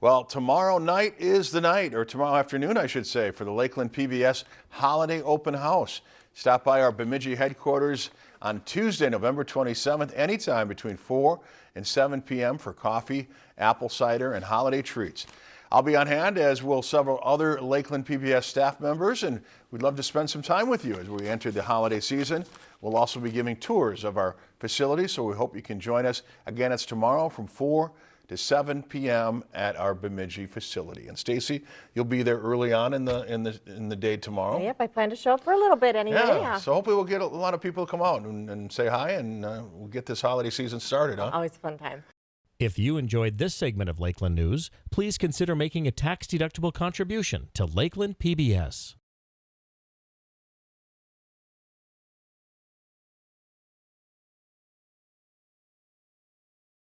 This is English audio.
Well, tomorrow night is the night, or tomorrow afternoon, I should say, for the Lakeland PBS Holiday Open House. Stop by our Bemidji headquarters on Tuesday, November 27th, anytime between 4 and 7 p.m. for coffee, apple cider, and holiday treats. I'll be on hand, as will several other Lakeland PBS staff members, and we'd love to spend some time with you as we enter the holiday season. We'll also be giving tours of our facilities, so we hope you can join us. Again, it's tomorrow from 4 to 7 p.m. at our Bemidji facility. And Stacy, you'll be there early on in the in the in the day tomorrow. Yep, I plan to show up for a little bit anyway. Yeah, Yeah. so hopefully we'll get a lot of people to come out and, and say hi, and uh, we'll get this holiday season started, huh? Always a fun time. If you enjoyed this segment of Lakeland News, please consider making a tax-deductible contribution to Lakeland PBS.